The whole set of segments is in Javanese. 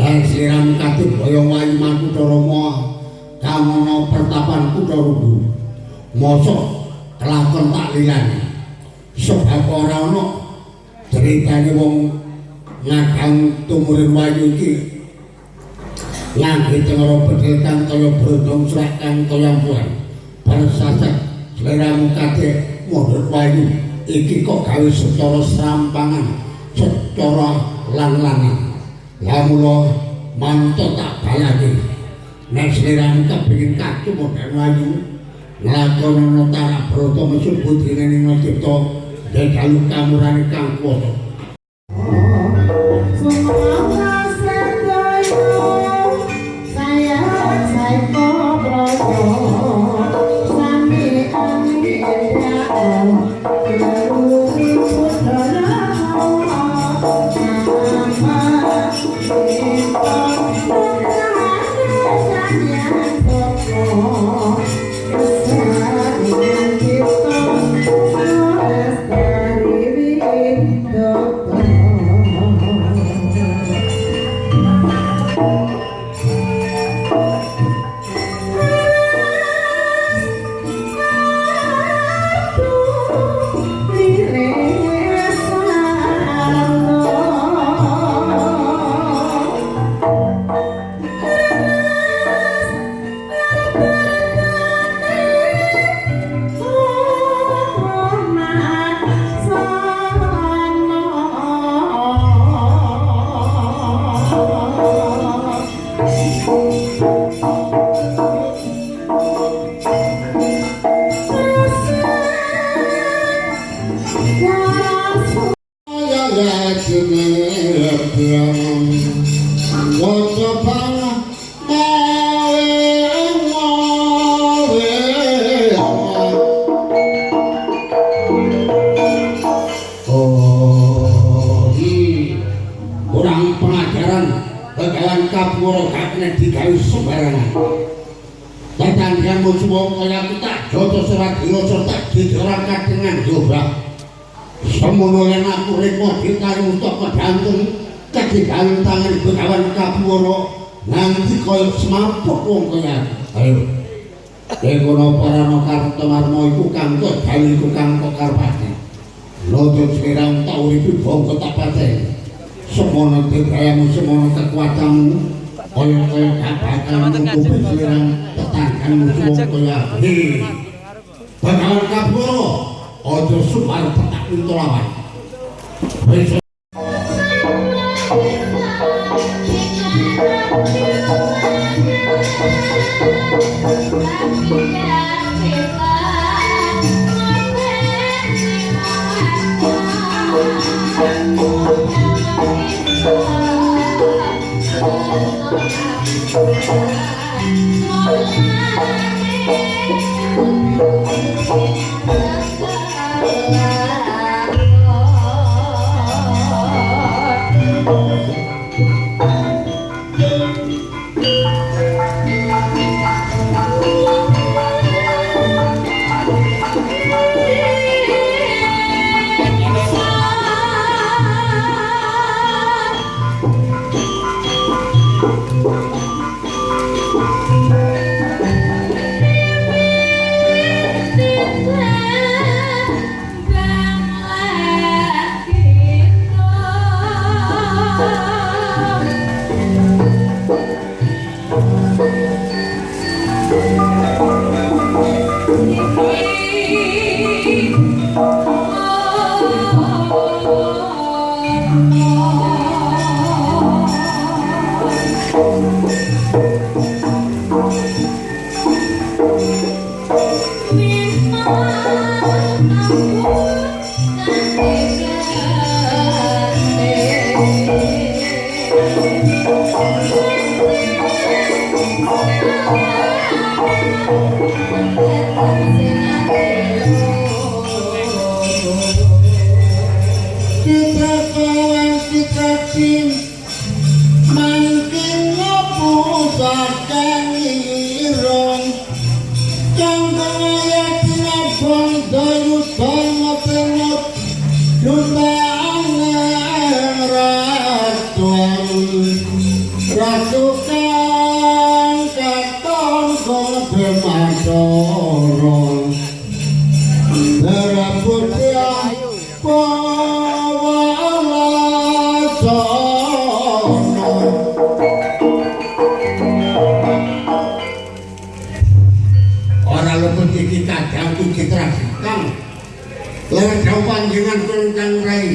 Lah siram kate boyo wayu makutha Rama kamono pertapan kutha Rugu. Mosok kelakon tak lilani. Sebab ora ana ceritane wong ngagang tumurin wayu iki ngangge cengara bedhil kang kaya brondong srak kang kaya buan bersasat seleramu kadhe mundhut wayu iki kok gawe secara serampangan secara lang-langan ya mula manto tak balake nek seleramu kepengin kacu modern wayu nglakonono tarak broto mesut budine ning cipta dedalu kamurane kang kuwasa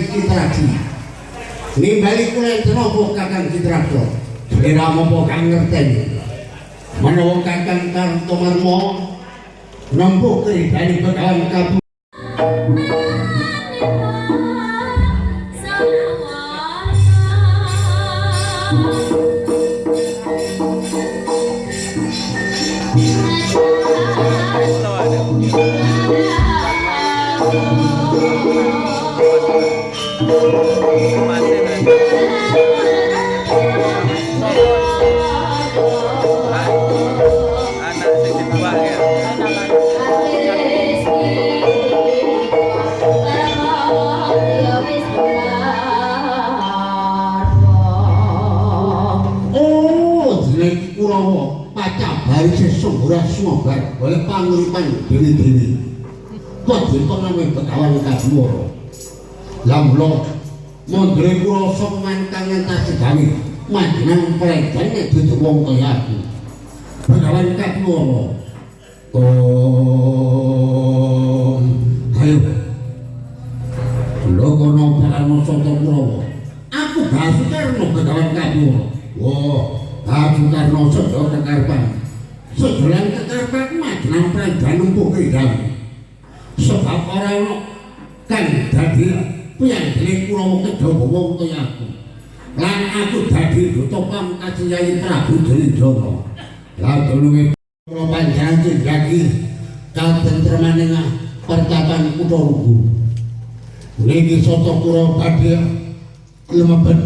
Citradi Nimbali kula tenopo kakang citrado Kira mopo kang ngerteni Menawa kakang Kartomarmo Nembuk keridani begawan kabu wong kaya aku. Begawan kadhuwara. Oh, ayo. Lho kono parano soto Kurawa. Aku Basu Karno begawan kadhuwara. Wah, Basu Karno soto kekarepan. Sedolan kekarepan majenang predan empuk kedang. sebab ora ono kang dadi piyanggene Kurawa Kedhawa wong kaya aku. Lan aku dadi pamkaji Yayi Prabu Dridana. Lah tulunge kula panjenengan jagi katentremaning pertapan Kutha Lugu. Niki soto kula badhe lumebet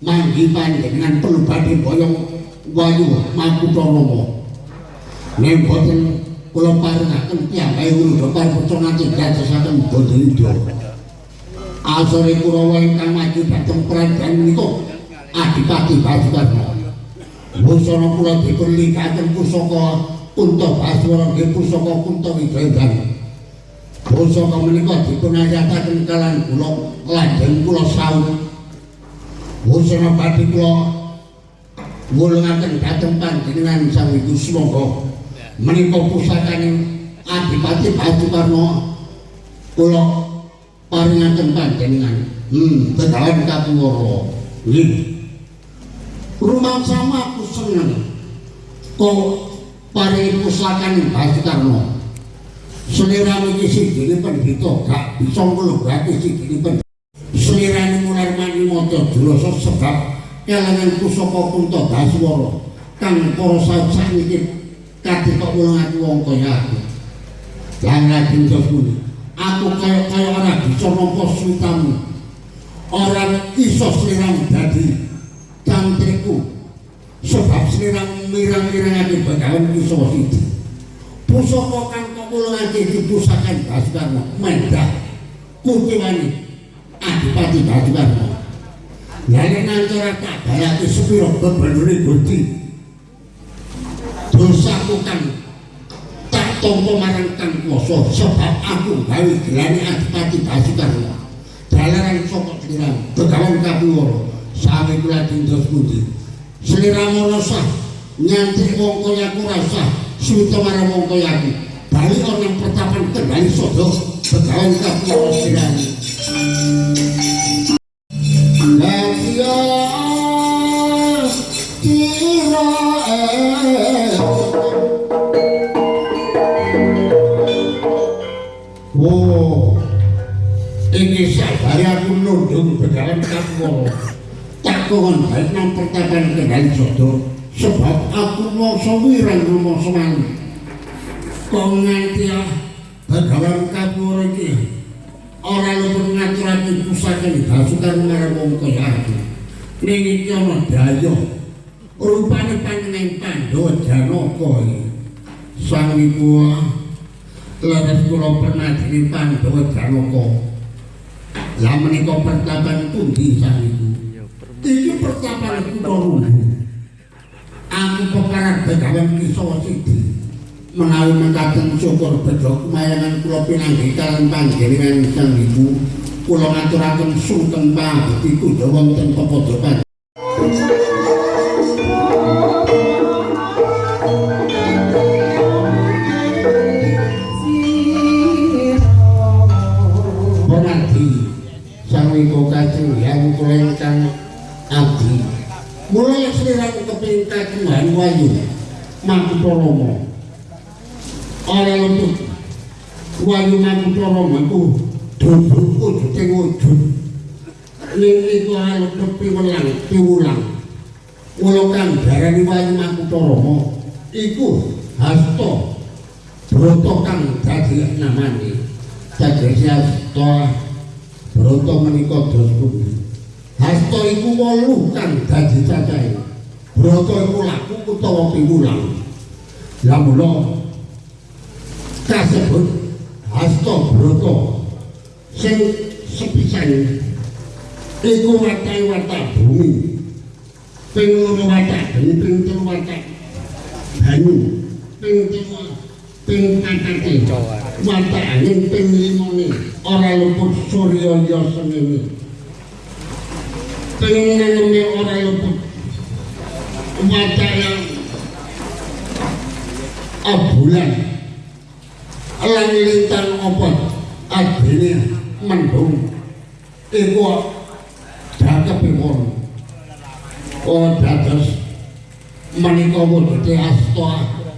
manggi panjenengan perlu badhe boyong wayu makutha Rama. Nek boten kula paringaken piyambake Wruda Parpata nganti dadosaken Bandayuda. Asore Kurawa ingkang maju dhateng Prajan menika Adipati Basudarma. Busana kula dipun likaken pusaka Kunta Baswara nggih pusaka Kunta Wijayan. Pusaka menika dipun ayataken kalan kula lajeng kula saut. Busana badhe kula ngulungaken dhateng panjenengan Sang Ibu Sumangga. menika pusakane Adipati Basudarma kula paringaken panjenengan hmm begawan katuwara nggih rumah aku seneng kok paringi pusakane Basudarma selera iki sing pendhita gak bisa nglebake sing pendhita selirane mular mani maca jurasa sebab kelangan pusaka kunta Baswara kang para saut sakniki kadhe kok mulang aku wong kaya aku. Lajeng dosmu. Aku kaya-kaya ora bisa nampa suwitamu. Ora iso sliramu dadi cantriku. Sebab sliramu mirang-mirangake begawan iso siji. Pusaka kang kok mulang iki pusakan Baskarna mendah. Kutiwani Adipati Baskarna. Lan nantara tak bayake sepira bebenune Gusti. dosaku kan marang kang kuasa sebab aku gawe gelane adipati Basudarma dalaran saka sliramu begawan kapuwara. Sami kula dindos pundi? Sliramu rasa nyantri wong kaya aku rasa marang wong kaya aku bali ana pertapan kendali sodo begawan kapuwara sliramu nundung begawan kamu. Tak kon baik nang pertapan kendali sodo. Sebab aku mau sewirang rumah semang. kok nganti ah begawan kapur iki ora lupa ngaturake pusaka iki basukan marang wong kaya aku iki ana daya rupane panjenengan Pandhawa Janaka iki sang ibu leres kula pernah diri Pandhawa Janaka lah menika pertapan pundi sang ibu iki pertapan kula aku peparat begawan kisah sidi. Menawi mengkaten syukur bedhok mayangan kula pinanggih kalian panjenengan sang ibu kula ngaturaken sungkem pangabekti kudu wonten pepodokan oh dados menika wujude asta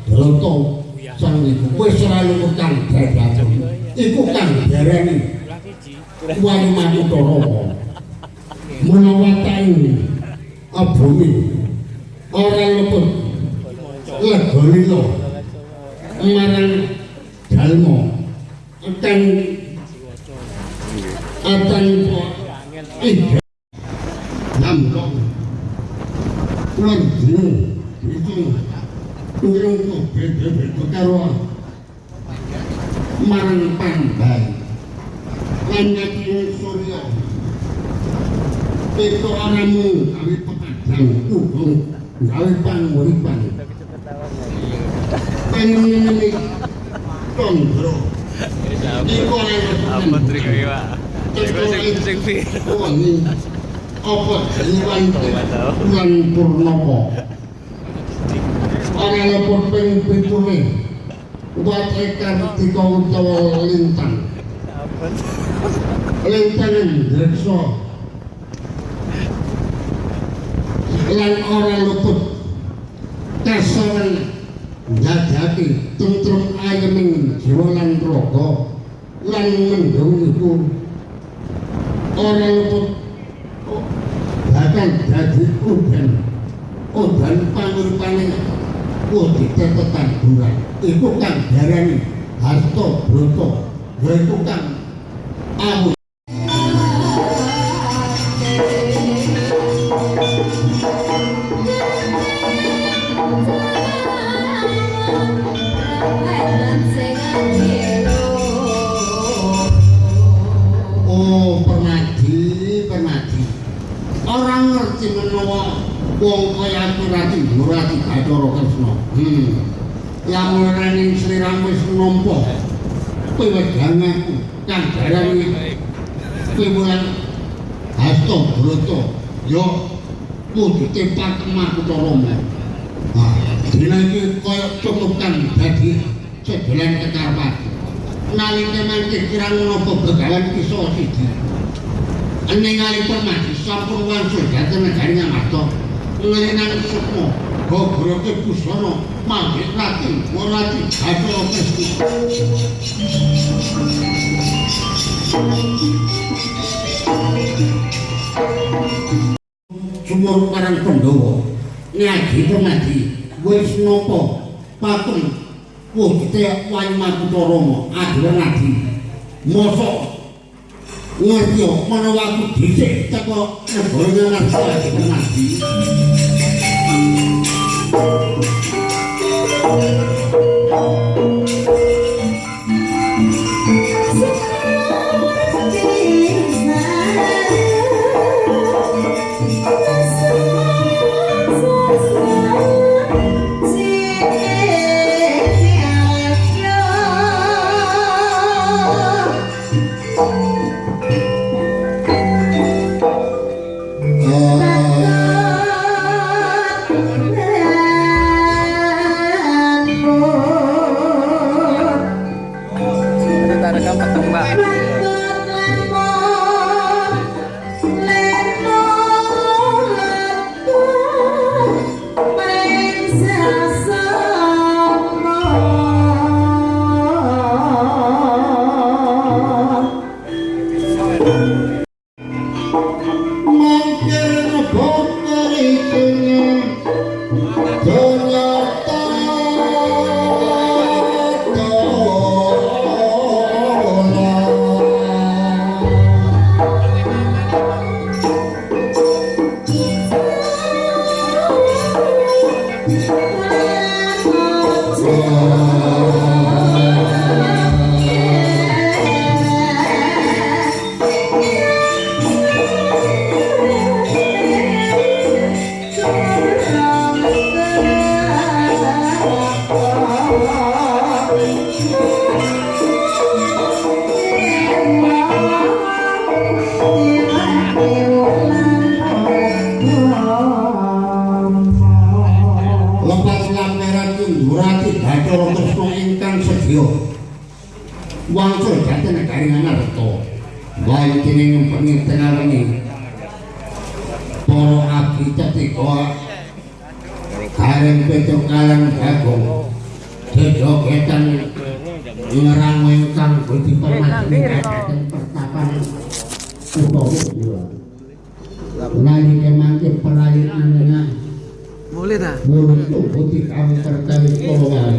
drata sang iku. Wis ora luwih kang dadhaken iku kang darani wayu manutara menawa taing abumi ora lepet. Legolilo marang dalmo akan akan ih namkong kulon dino itu turun kok beda-beda karo marang pandai lan ngati surya itu aramu kami pepadang kubung gawe panguripan pengen Tondro. Iku Apa trik iki, Pak? Iku sing sing viral. Tuhan Purnomo? Ora lepot ping pitune. Buat ekar tiga utawa lintang. Lintang drekso. Lan ora luput kasawan njajaki tentrum ayeming jiwa lan raga lan mendung iku ora luput bakal dadi udan udan panguripane kudu tetetan bulan. Iku kang darani harta broto yaiku kang kemaku Rama. Nah, dina iki kaya cukup kang dadi sedolan kekarpat. Nalika mangke kirang napa begawan kisah siji. Ening mati sampun wangsul dhateng negari Ngamarta. lenan sukmo gogroke busana manggih rati warati ato pesti sumur parang pendowo nyagi pemadi wis nopo patung wujute wayu makutarama adolan adi. Mosok ngerti yo menawa aku dhisik teko negara ngarsa adolan adi. Itu punika Boleh dah. Mulut tubuh di kamu terkait kolongan.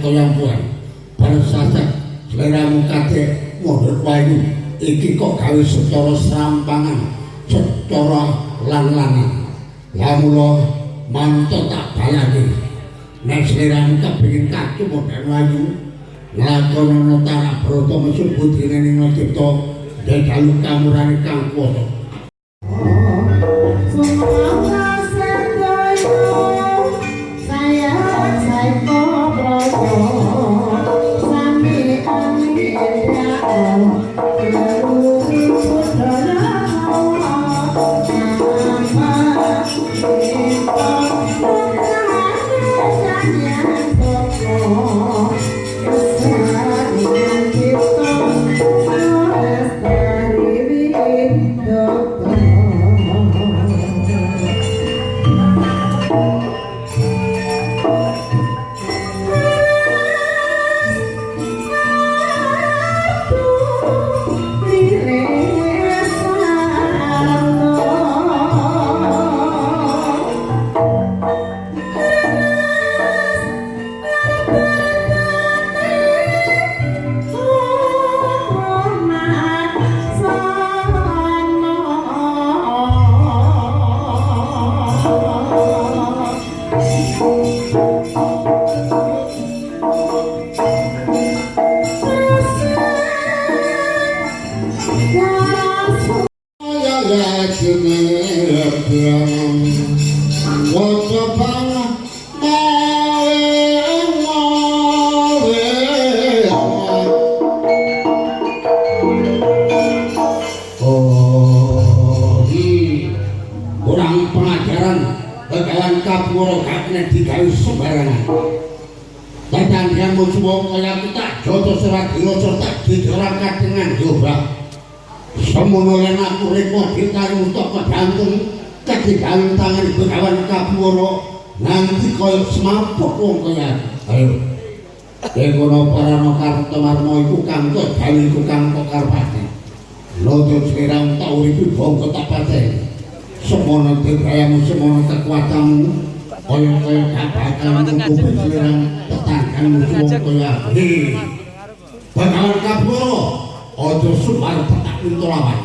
kelompokan sasak selera mukate mundur payu iki kok gawe secara serampangan secara lan-lani lamulo manto tak bayangi nek selera kepengin bikin kaku mundur payu tanah broto mesebut ini ning cipto dan jaluk kamurani kang kuoto Oh, Semono yang aku rekod ditarik untuk kedantung ketigaan tangan begawan kapuro nanti kaya semapuk wong kaya ayo. Dekono para nokar iku kangkut gawe iku kangkut karpati Lodot sekirang tau itu bongko tak patah Semono dirgayamu semono kekuatanmu Kaya-kaya gak bakal menunggu sekirang tetanggamu semua kaya Hei. Bagawan kapuro Ojo sumar petak pintu lawan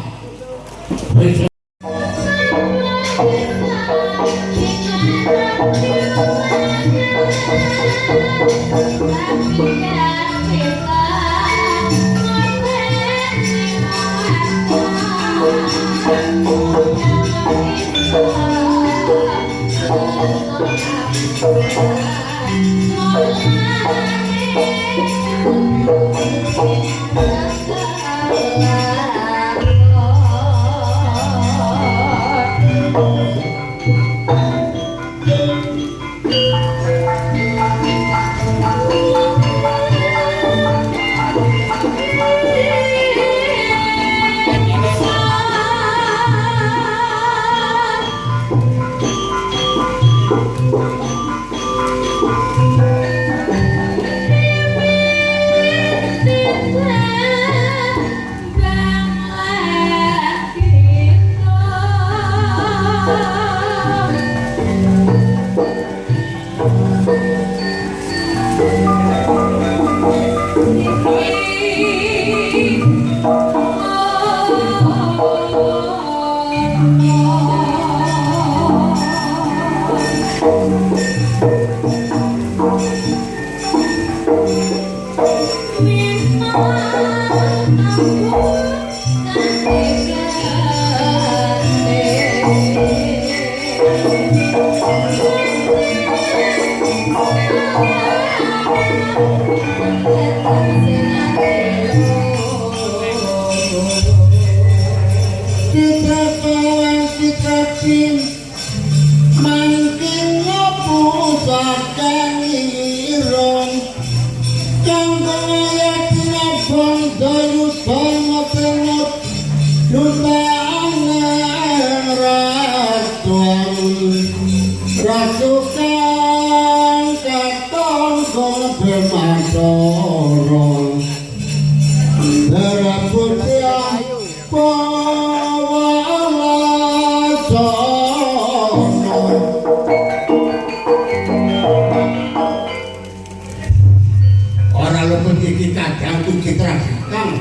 Orang luput iki kadang ku citrasi Kang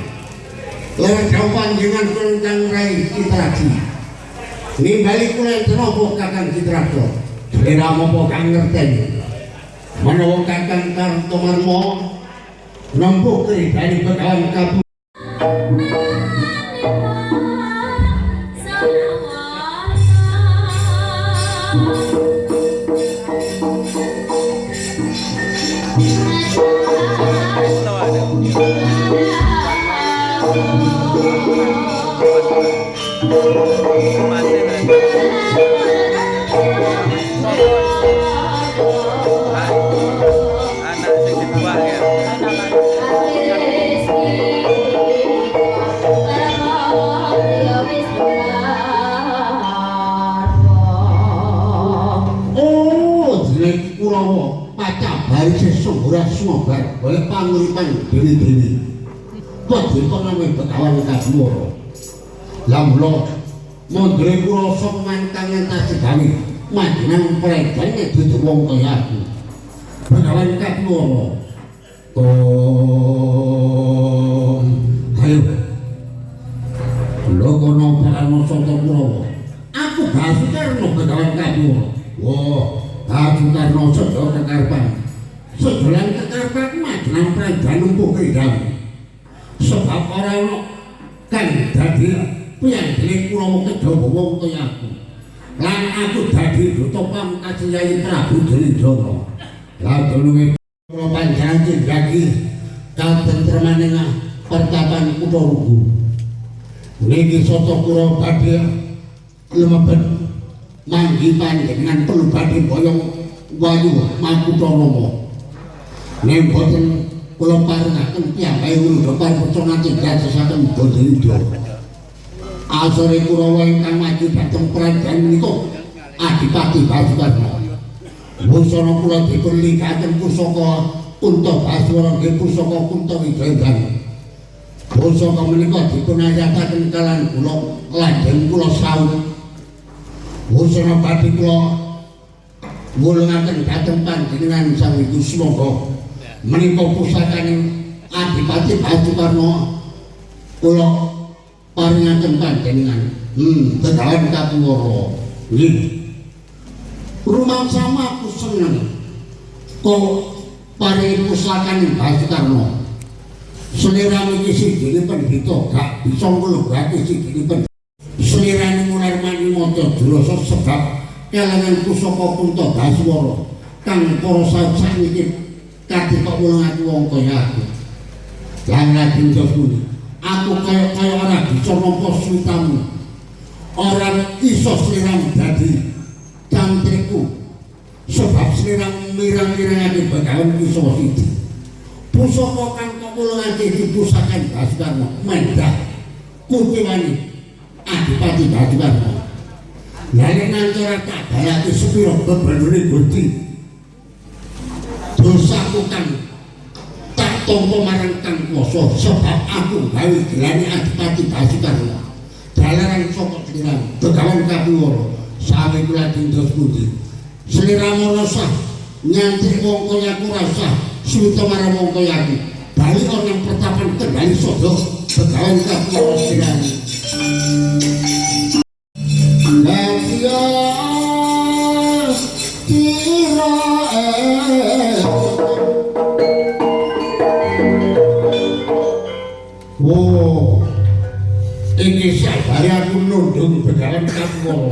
Lewat jauh panjangan kelentang rai citrasi Nimbali kulen tenopo kakang citrasi Kira mopo kang ngerten Manawa kakang karto marmo Nembuk kiri dari begawan kabu panguripan dewi-dewi. Kok dikono ning begawan kadhuwara. Lah mula mondre kula sok mantang entas gawe majenang predane dudu wong kaya aku. Begawan kadhuwara. Oh, ayo. Lho kono parano soto kurawa. Aku basu karno begawan kadhuwara. Wah, basu karno soto kekarepan. Sedolan majenang predane empuk kendang. sebab ora ono kang dadi piyambake kula kedawa wong kaya aku. Lan aku dadi duta pamungkas Yai Prabu Drinjana la dununge kula panjenengan jagi katentremaning pertapan kutha Lugu niki soto kula badhe lumebet manggi panjenengan perlu badhe boyong wayu makutha Rama nek boten kula paringaken piyambake kula parpecah nganti dadosaken bodhindo asore Kurawa ingkang maju dhateng kerajaan menika Adipati Basudarma. Busana kula dipun lingkaken pusaka Kunta Baswara nggih pusaka Kunta Wijayandani. Pusaka menika dipun ayataken kalian kula lajeng kula saut. Busana badhe kula wulungaken dhateng panjenengan Sang Semoga menika pusakaning Adipati Basudarma kula paringaken panjenengan. Hmm, tegawan katuwara. Nggih. Rumah sama aku seneng. Kok paringi pusakaning Basudarma. Selera iki sing pendhita gak bisa nglebake sing pendhita. Selirane mular mani maca drasa sebab kelangan pusaka Kunta Baswara kang para sajak iki kadhe kok wong aku wong kaya aku. Lan lajeng pundi aku kaya kaya ora bisa nampa switamu. Ora iso sliramu dadi cantriku. Sebab sliramu mirang-mirangake bagawan iso siji. Pusaka kang kok wulungake dipusakan Basudarma mendah kuciwani Adipati Basudarma. Lalu nantora tak bayati sepiro bebanune Gusti. Dosaku kang tak tompo marang kang kuasa sebab aku gawe gelane Adipati Basudarma. Dalaran saka kliran begawan kapuwara sawe kula dindos pundi. Sliramu rasa nyantri wong kaya aku rasa suwita marang wong kaya. Bali ana pertapan kendali sodo begawan kapuwara sliramu. Sabari aku nundung begawan kamu.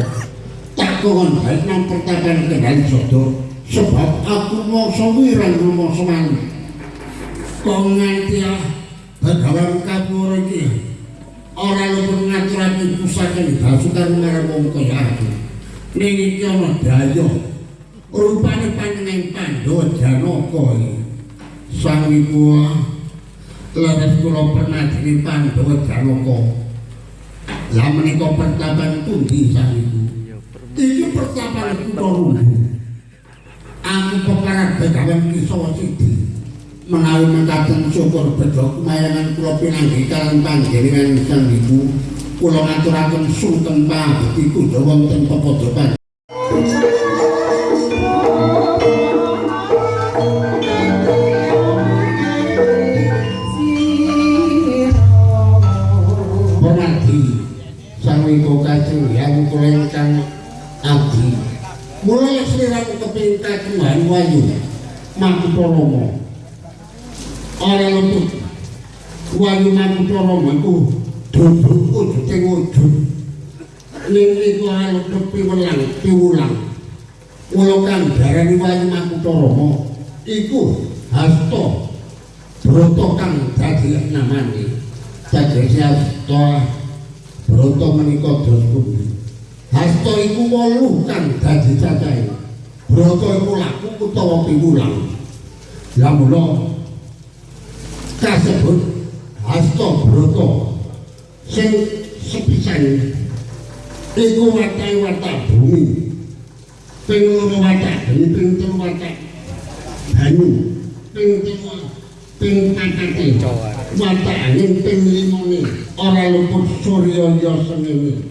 Tak kon baik nang pertapan kendali sodo, sebab aku mau sawirang rumah semang. Kau nganti ah begawan kamu iki. Ora lupa ngaturake pusaka iki basukan marang wong kaya aku. Ning iki ana daya. Rupane panjenengan Pandhawa Janaka iki. Sang Ibu Laras kula pernah dene Pandhawa Janaka. Lah menika pertapan pundi sang Ibu? Iki pertapan kutha Lugu. Aku peparat begawan kisah siji. menawi mengkaten syukur bejo kumayangan kula pinanggih kalian panjenengan sang ibu kula ngaturaken sungkem pangabekti kula wonten pepodokan kagungan wayu mampu romo ora luput wayu manusa rama iku duduk ujute wujud. Ning iku ora luput piwelang piwulang. Kula kang darani wayu manusa rama iku hasta broto kang dadi namane. Dadi hasta broto menika dos pundi hasta iku wolu kang dadi cacahe broto iku laku utawa piwulang lah mula kasebut hasta broto sing sepisan iku watai watak bumi. Ping loro watak banyu ping telu watak banyu ping telu ping patate watak angin ping limone ora luput surya ya sengene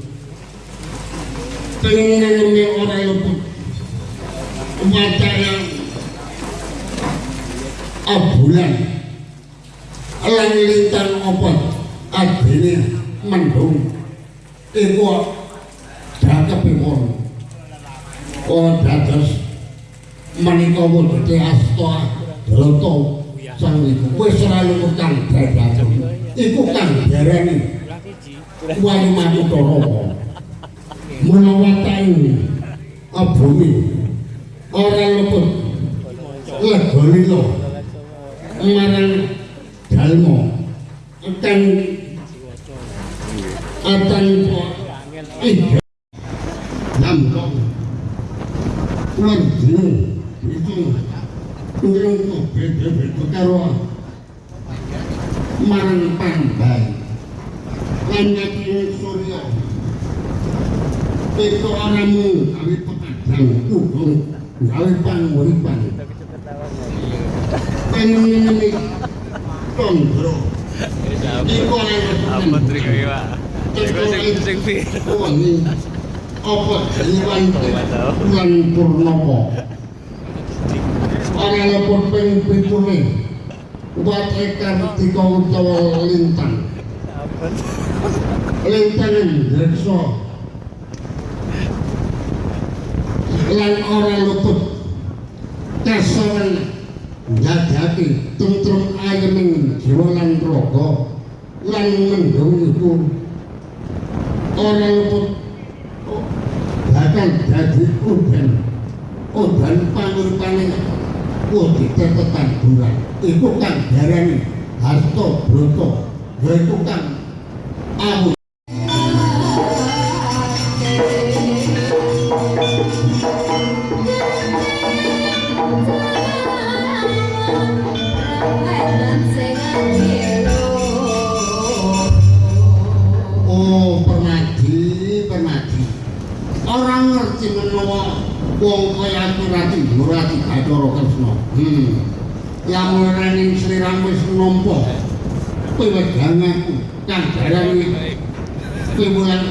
ping neneme ora luput watak yang bulan lan lintang apa? Adene mendung. Iku dakepipun oh dados menika wujude asta drata sang iku. Wis ora lumutang dadaken iku kang darani wayu manutara menawatan abumi ora leput legolilo marang dalmo akan akan ih Lampung Kulon dino itu turun ke beda-beda karo marang pandai lan ngati surya itu orangmu kami petajang kubung gawe panguripan pengen ini tondro iku Apa orang trik iki, Pak? Iku sing sing pir. wangi apa jiwan bulan purnomo. Orang lepur pengen pitule buat ekar tiga utawa lintang. Lintangan rekso lan orang luput kasawan nyadaki tentrum ayeming jiwa lan rogo lan mendung iku. Orang luput bakal jadi udan udan panguripane Wadi tetetan bulan. Iku kan darani Harto Broto. Yaitu kan Amu Orang ngerti menawa Wong kaya aku rati Murati Bathara Kresna Hmm. Yang merening seliramu wis nampa Kowe wedanganku kang darani kowe mulan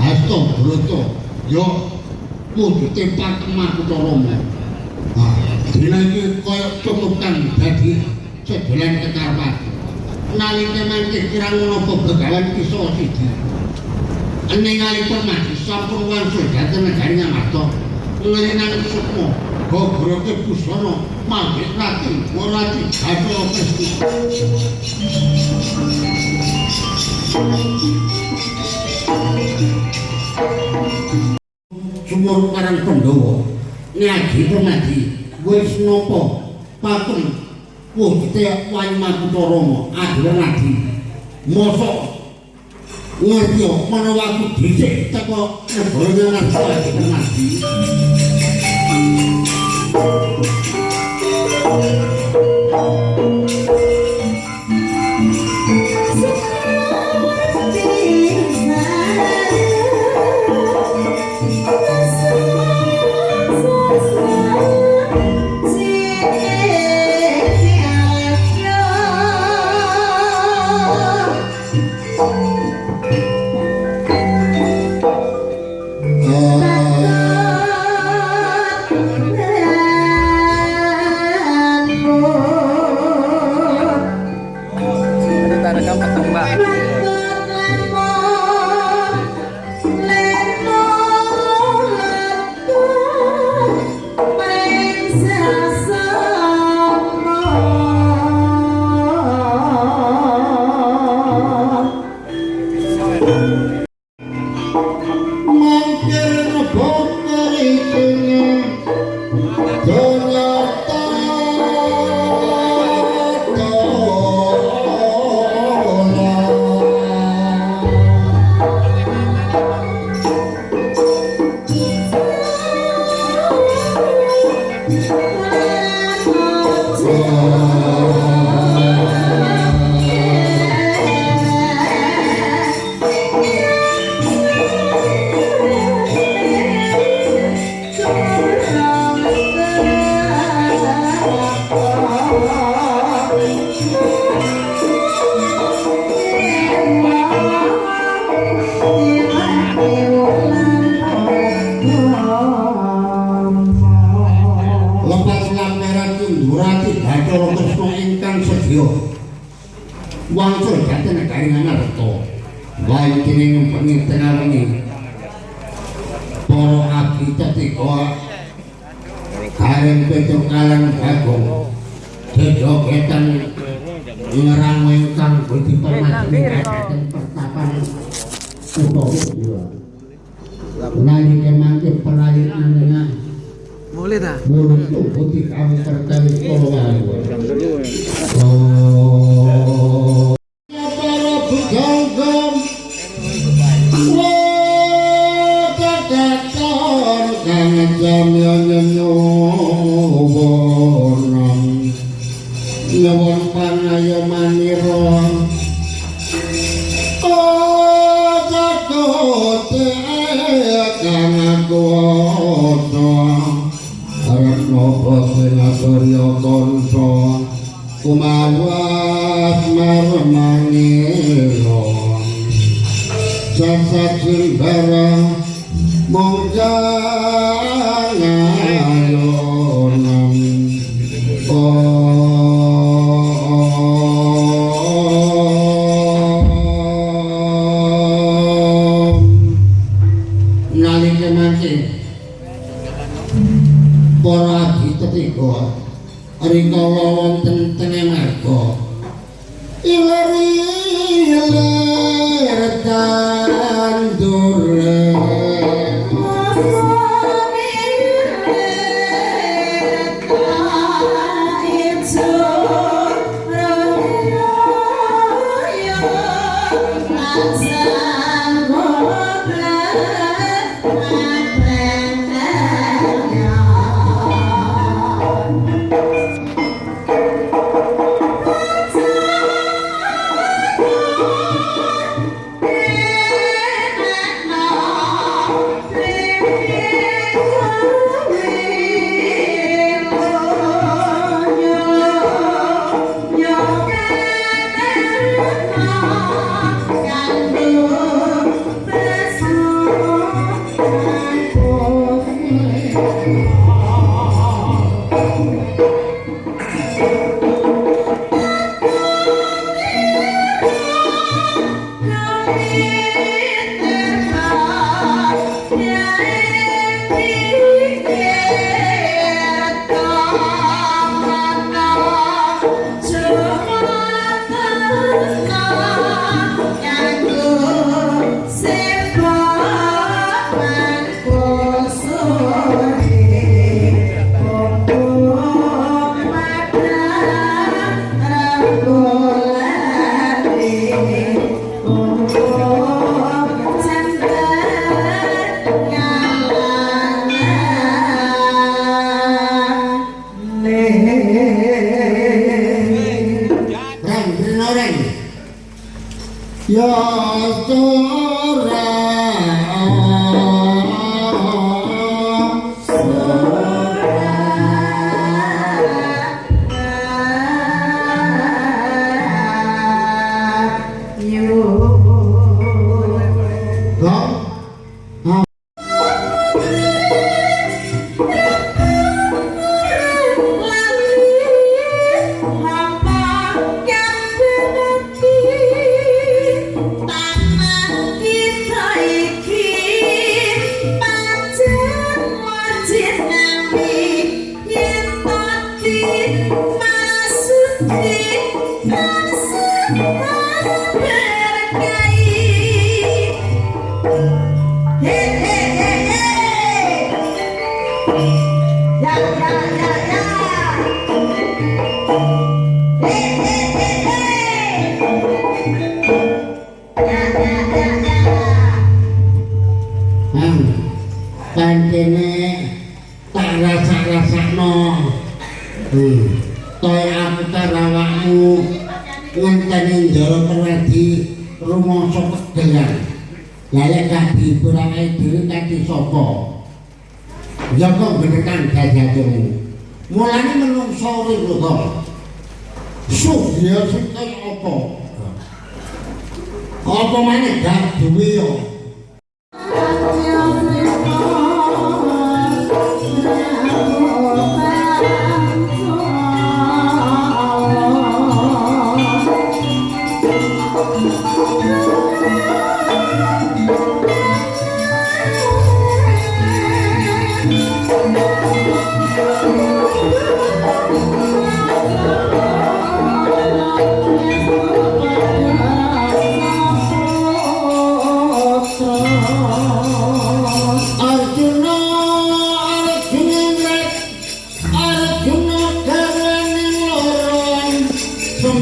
Hasto Broto. Yo kudu tempat kemah Utarama Nah, dina iki kaya cumukan dadi sedolan kekarpat. Nalika mangke kirang menapa begawan kisa siji. Ningali permati sampun wangsul dhateng negari Ngamarta. Ngelinan sukma, gogoroke busana, mangke rati, warati, gadol pesti. Sumur Karang Pandhawa nyagi permati wis napa patung wujute Wayu Makutarama adhira nadi mosok ngerti menawa aku dhisik teko negara Ngarsa permati Kita 拜。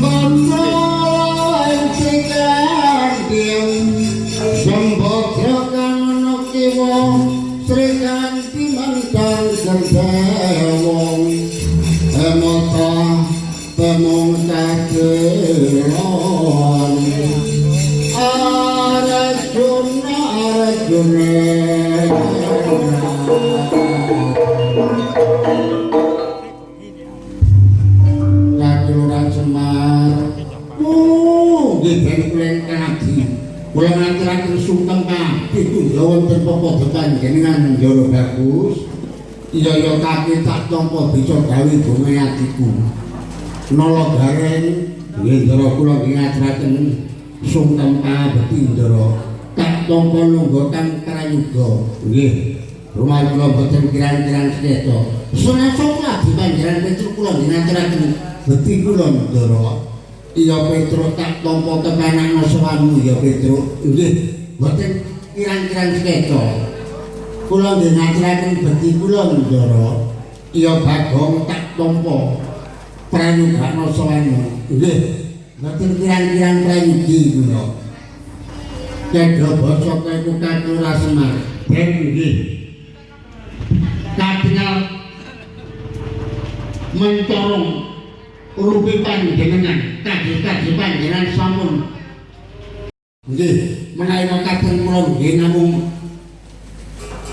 Mom. Sungkem kabeh kula wonten papa panjenengan njara bagus iya ya kaki tak tampa bisa gawe nala gareng nggih njara kula nggih ngaturaken sungkem kabeh njara tak tampa lungguh kang krayuga nggih. Rumah kula boten kirang-kirang sedeta senasa lagi panjenengan Petrus kula nggih ngaturaken beti kula njara iya Petrus tak tampa kepenakno sawanmu ya Petrus nggih boten kirang-kirang sedeta kula nggih ngaturaken beti kula njara iya Bagong tak tampa prayugana sawanmu nggih boten kirang-kirang prayugi kula. Kedha basa kaiku katura semar. Ben nggih. Katingal mencorong rupi panjenengan kaji-kaji panjenengan sampun nggih menawi mekaten kula nggih namung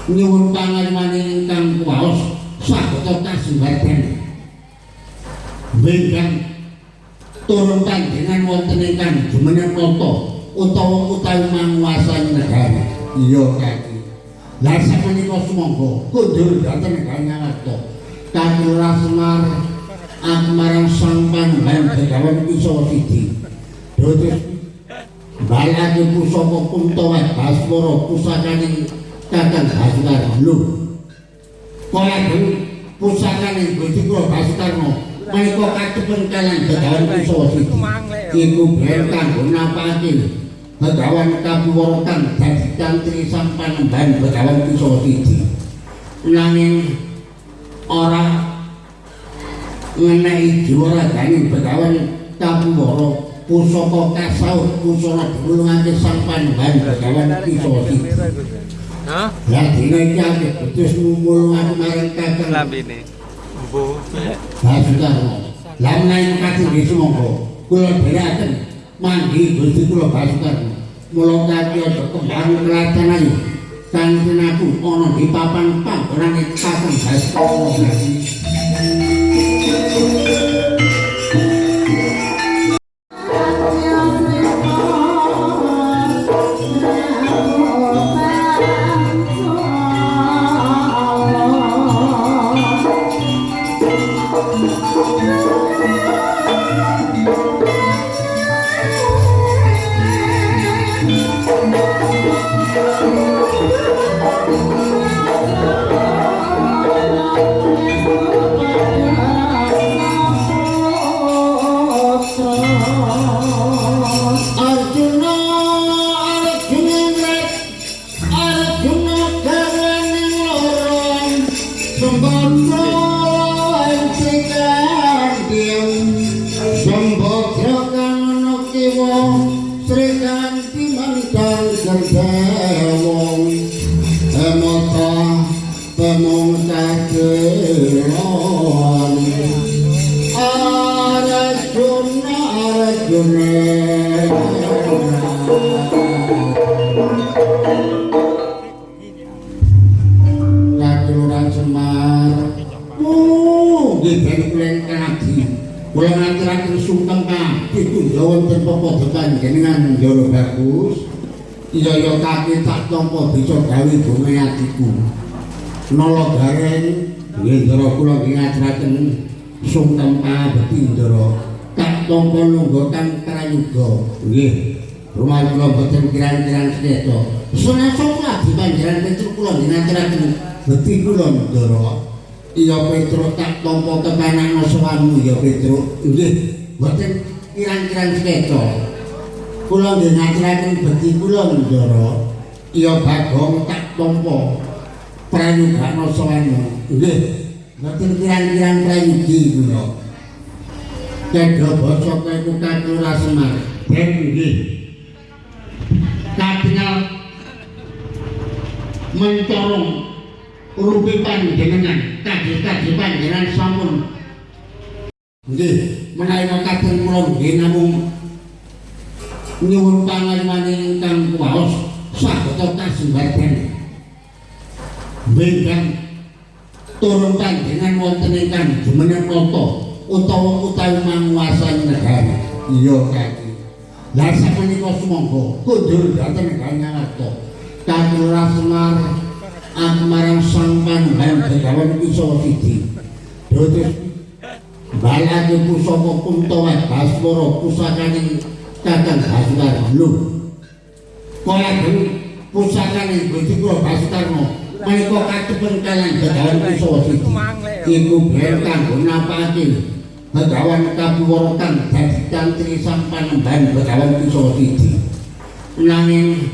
nyuwun pangalimane ingkang kuwaos sagota kasimbardan Bengkang turun panjenengan wonten ingkang jumeneng nata utawa utawi manguasani negara. Iya kaki lah sapunika sumangga kundur dhateng negara Nyawarta Kakulurah Semar aku marang sang panjenengan begawan Wiswa Sidi. Dodos balake pusaka Kuntawa Baswara pusakaning Kakang Basukar lho. Kaya dulu pusakaning Gusti Kula Basukarno menika katepen kalian begawan Wiswa Sidi iku ben kanggo napake Begawan kapuworokan dadi cantri sang panembahan Begawan Wiswa Sidi nanging ora ngenehi jiwaragane Begawan Kapuwara pusaka kasaut pusana dulungake sang Begawan Wiswa Sidi Hah? Lah dina iki akeh betus ngumulake marang kakang Lambene. Bu. Basukarno. Lah menawi kadhe nggih sumangga kula dherekaken manggi Gusti kula Basukarno. Mula kaki aja kembang kelatan ayu. Kanthi aku ana di papan panggonane Kakang Basukarno. Ya kaki tak tampa bisa gawe donga atiku nala gareng njara kula nggih ngaturaken sungkem kabeh njara tak tampa lungguh kang krayuga nggih. Rumah kula boten kirang-kirang sedeta senasa lagi panjenengan Petrus kula nggih ngaturaken beti kula njara iya Petrus tak tampa kepenakno sawanmu ya Petrus nggih. Boten kirang-kirang sedeta kula nggih ngaturaken beti kula njara iya Bagong tak tampa prayugana sawanmu nggih. Boten kirang-kirang prayugi kula Kedha basa kaiku katura semar. Ben nggih. Katingal mencorong rupi panjenengan kaji-kaji panjenengan sampun. Nggih, menawi mekaten kula nggih namung nyuwun pangalimane ingkang kuwaos saged kasembadan. Bengkang turun panjenengan wonten ingkang jumeneng nata utawa utawi manguasani negara. Iya, Kaki. Lah sapunika sumangga kundur dhateng Ganyawarta. Katura Semar aku marang Sang Pandhawan Begawan Kisa Sidi. Dados balake pusaka Kuntawa Baswara pusakaning Kakang Basukar lho. Kaya dene pusakaning Gusti kula Basukarno menika katepen kaliyan Begawan Kisa Sidi. Iku ben kanggo napake Begawan kapuwara kang dadi tantri Sang Panembahan Begawan Kisa Sidi. Nanging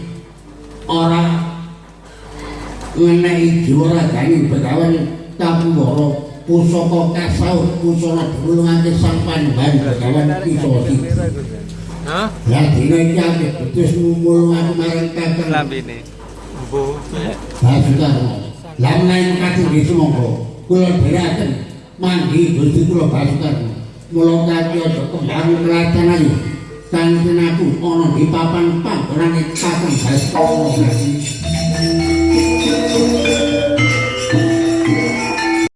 ora ngenehi jiwaragane Begawan kapuwara pusaka kasaut pusaka dulungake Sang Panembahan Begawan Kisa Sidi. Hah? Lah dina iki akeh betus ngumulake marang Kakang Lambene. Mbo. Basukarno. Lah menawi mekaten nggih sumangga kula dherekaken manggi Gusti kula Basukarno. Mula kaki aja kembang kratanane kang tenaku ana di papan panggonane Kakang Basukarno.